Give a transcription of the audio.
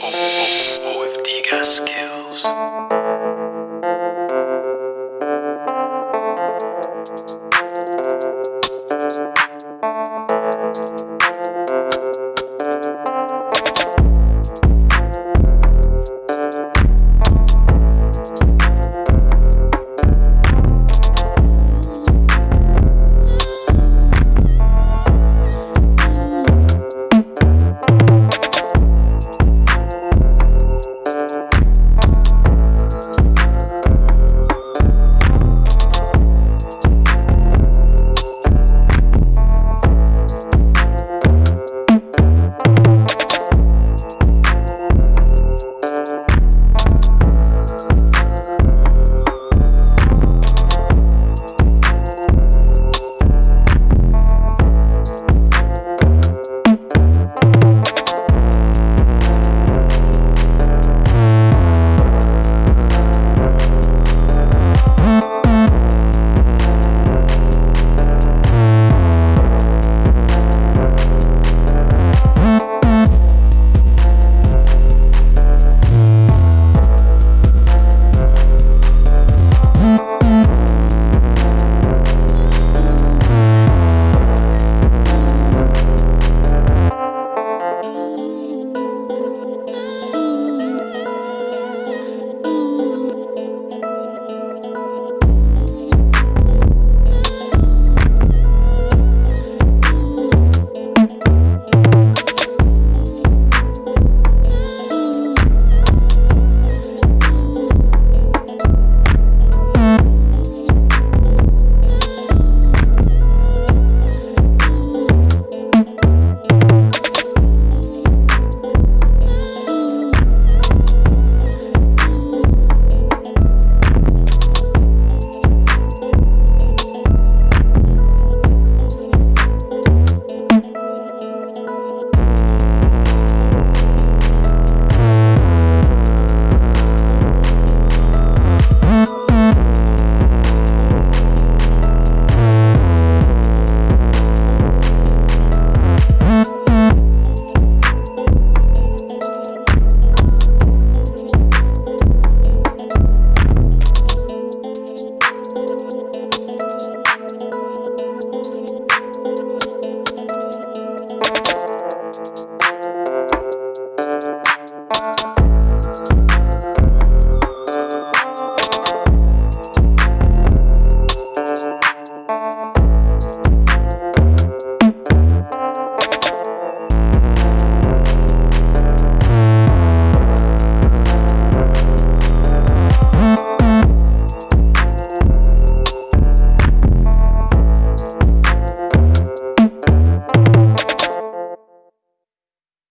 OFD got skills.